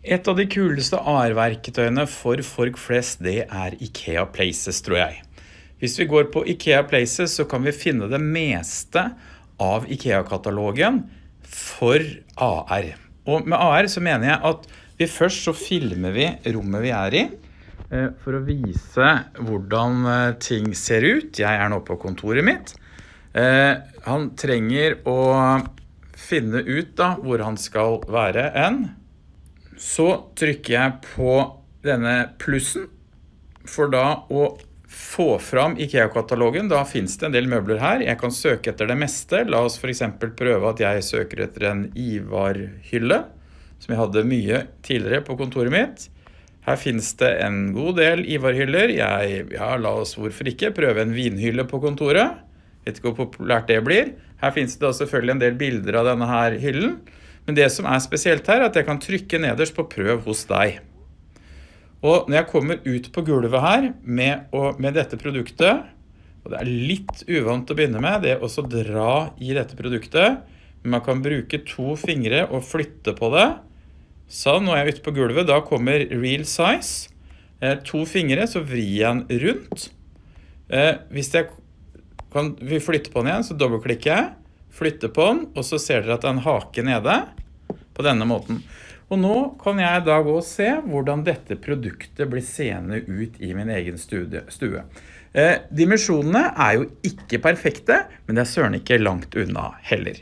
Et av de kuleste AR-verketøyene for folk flest, det er IKEA Places, tror jeg. Hvis vi går på IKEA Places, så kan vi finne det meste av IKEA-katalogen for AR. Og med AR så mener jeg at vi først så filmer vi rommet vi er i, eh, for å vise hvordan eh, ting ser ut. Jeg er nå på kontoret mitt. Eh, han trenger å finne ut da hvor han skal være en. Så trykker jeg på denne plussen for da å få fram IKEA-katalogen. Da finnes det en del møbler her. Jeg kan søke etter det meste. La oss for eksempel prøve at jeg søker etter en Ivar-hylle, som jeg hadde mye tidligere på kontoret mitt. Her finnes det en god del Ivar-hyller. Ja, la oss hvorfor ikke prøve en vinhylle på kontoret. Vet ikke hvor populært det blir. Her finnes det da selvfølgelig en del bilder av denne her hyllen. Men det som er spesielt her, er at jeg kan trykke nederst på prøv hos deg. Og når jeg kommer ut på gulvet her med, og, med dette produktet, og det er litt uvant å begynne med, det å dra i dette produktet, men man kan bruke to fingre og flytte på det. Sånn, nå er jeg ute på gulvet, da kommer real size. Eh, to fingre, så vrir jeg den rundt. Eh, hvis jeg kan flytte på den igjen, så dobbeltklikker jeg flytte på den, og så ser dere at det er nede på denne måten. Og nå kan jeg da gå og se hvordan dette produktet blir seende ut i min egen stue. Eh, dimensjonene er jo ikke perfekte, men det er søren ikke langt unna heller.